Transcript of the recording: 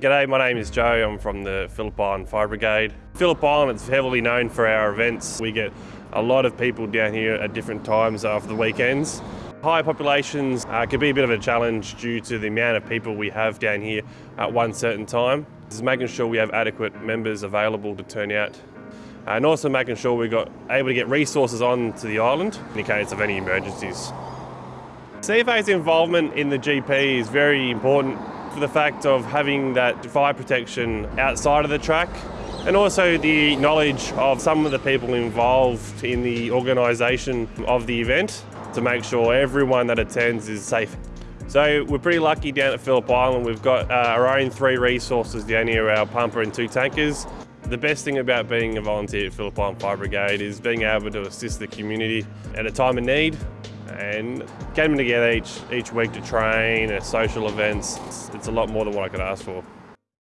G'day, my name is Joe. I'm from the Phillip Island Fire Brigade. Phillip Island is heavily known for our events. We get a lot of people down here at different times after the weekends. High populations uh, can be a bit of a challenge due to the amount of people we have down here at one certain time. This is making sure we have adequate members available to turn out and also making sure we got able to get resources on to the island in case of any emergencies. CFA's involvement in the GP is very important for the fact of having that fire protection outside of the track and also the knowledge of some of the people involved in the organisation of the event to make sure everyone that attends is safe. So we're pretty lucky down at Phillip Island. We've got uh, our own three resources down here, our pumper and two tankers. The best thing about being a volunteer at Phillip Island Fire Brigade is being able to assist the community at a time of need and getting together each, each week to train at social events. It's, it's a lot more than what I could ask for.